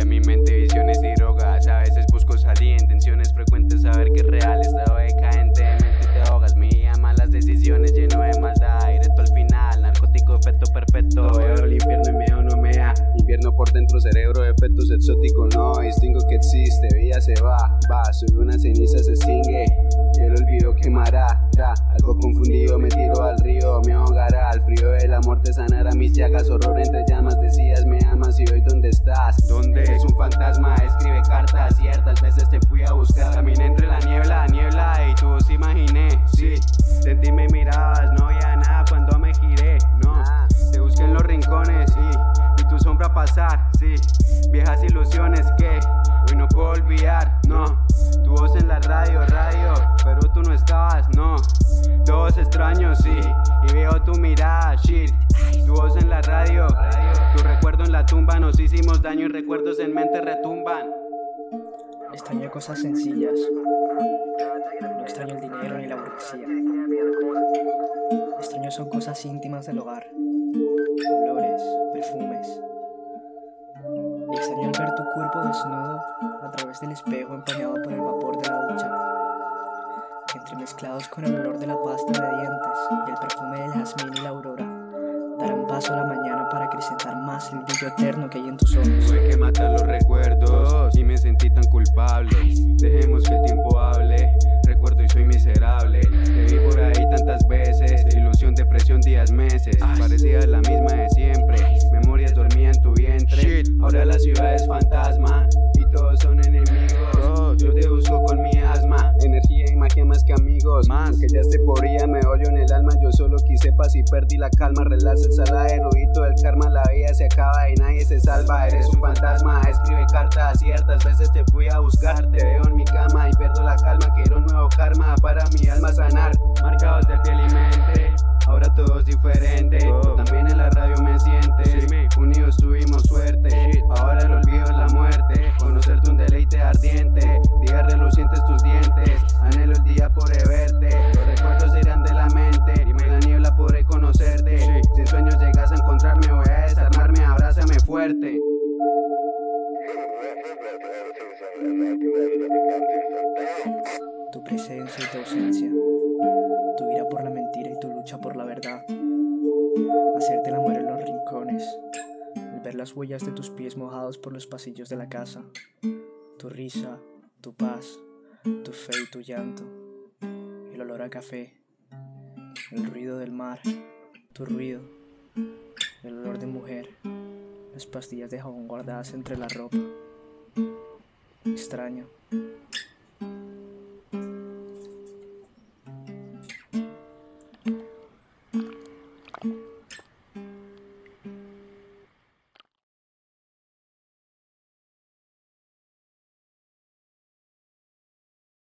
en mi mente visiones y drogas. A veces busco salir, intenciones frecuentes Saber que es real, estado decadente de mente te ahogas. Mi malas decisiones lleno de maldad. Directo al final, narcótico efecto perfecto Veo el infierno y miedo no me da Invierno por dentro, cerebro, efectos exóticos. No distingo que existe, vida se va, va. Soy una ceniza, se extingue. Y el olvido quemará, Algo confundido me tiro al río Me ahogará, al frío de muerte sanará mis llagas Horror entre llamas, decías me amas y hoy dónde estás ¿Dónde? Es un fantasma, escribe cartas Ciertas veces te fui a buscar Caminé entre la niebla, niebla Y tú vos imaginé, sí. Sentí me mirabas, no había nada cuando me giré No, te busqué en los rincones, sí Y tu sombra pasar, sí. Viejas ilusiones que hoy no puedo olvidar, Todos extraños, sí Y veo tu mirada, shit Tu voz en la radio, tu recuerdo en la tumba Nos hicimos daño y recuerdos en mente retumban Extraño cosas sencillas. No extraño el dinero ni la burguesía. Extraño son cosas íntimas del hogar. Olores, perfumes. Extraño el ver tu cuerpo desnudo a través del espejo empañado por el vapor de la Entremezclados con el olor de la pasta de dientes y el perfume del jazmín y la aurora. Darán paso a la mañana para acrecentar más el brillo eterno que hay en tus ojos. Tuve que matar los recuerdos y me sentí tan culpable Dejemos que el tiempo hable, recuerdo y soy miserable Te vi por ahí tantas veces, ilusión, depresión, días, meses Parecía la misma de siempre, memorias dormían en tu vientre Ahora la ciudad es fantasma que amigos Más que ya te podría, me odio en el alma Yo solo quise paz y perdí la calma Relaza el saladero y todo el karma La vida se acaba y nadie se salva Eres un fantasma, escribe cartas Ciertas veces te fui a buscar Te veo en mi cama y pierdo la calma Quiero un nuevo karma para mi alma sanar Marcados de piel y mente Ahora todo es diferente Tú también en la radio me sientes Unidos tuvimos suerte Ahora el olvido es la muerte Conocerte un deleite ardiente Días relucientes tus dientes Anhelo el día podré verte Tu presencia y tu ausencia. Tu ira por la mentira y tu lucha por la verdad. Hacerte la muerte en los rincones. El ver las huellas de tus pies mojados por los pasillos de la casa. Tu risa, tu paz, tu fe y tu llanto. El olor a café. El ruido del mar. Tu ruido. El olor de mujer. Las pastillas de jabón guardadas entre la ropa. Extraño.